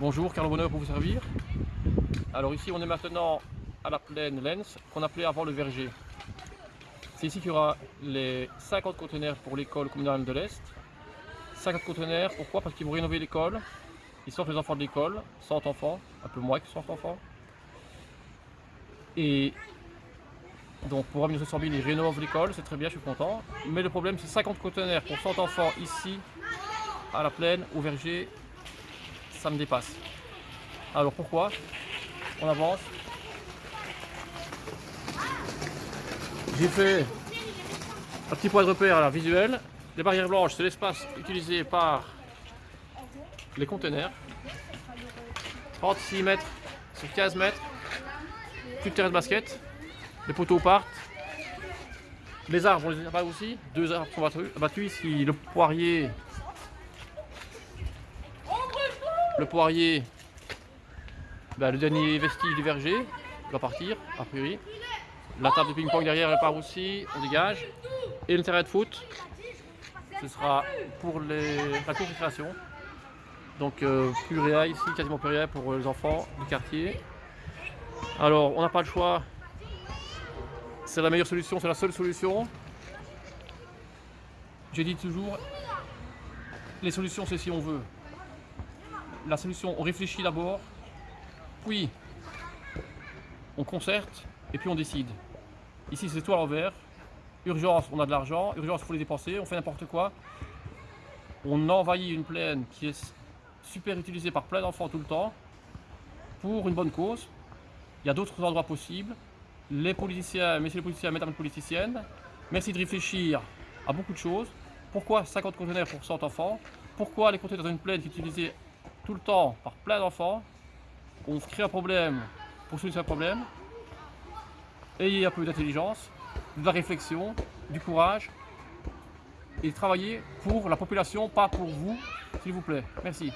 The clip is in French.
Bonjour, Carlo Bonheur pour vous servir. Alors ici on est maintenant à la plaine Lens qu'on appelait avant le verger. C'est ici qu'il y aura les 50 conteneurs pour l'école communale de l'Est. 50 conteneurs, pourquoi? Parce qu'ils vont rénover l'école. Ils sortent les enfants de l'école, 100 enfants, un peu moins que 100 enfants. Et donc pour Avenue 100 000, ils rénovent l'école, c'est très bien, je suis content. Mais le problème c'est 50 conteneurs pour 100 enfants ici, à la plaine, au verger, ça me dépasse. Alors pourquoi On avance? J'ai fait un petit point de repère là, visuel. Les barrières blanches, c'est l'espace utilisé par les conteneurs. 36 mètres sur 15 mètres. Plus de terrain de basket. Les poteaux partent. Les arbres, on les a aussi. Deux arbres sont battus. Ici, le poirier Le poirier, bah, le dernier vestige du verger, va partir, a priori. La table de ping-pong derrière, elle part aussi, on dégage. Et le terrain de foot, ce sera pour la cour Donc euh, ici, quasiment plus pour les enfants du quartier. Alors on n'a pas le choix, c'est la meilleure solution, c'est la seule solution. J'ai dit toujours, les solutions c'est si on veut la solution, on réfléchit d'abord, puis on concerte et puis on décide. Ici c'est tout à l'envers. Urgence, on a de l'argent. Urgence, il faut les dépenser. On fait n'importe quoi. On envahit une plaine qui est super utilisée par plein d'enfants tout le temps pour une bonne cause. Il y a d'autres endroits possibles. Les politiciens, messieurs les politiciens, mesdames les politiciennes, merci de réfléchir à beaucoup de choses. Pourquoi 50 conteneurs pour 100 enfants? Pourquoi les compter dans une plaine qui est utilisée tout le temps par plein d'enfants. On crée un problème pour solutionner un problème. Ayez un peu d'intelligence, de la réflexion, du courage et travaillez pour la population, pas pour vous, s'il vous plaît. Merci.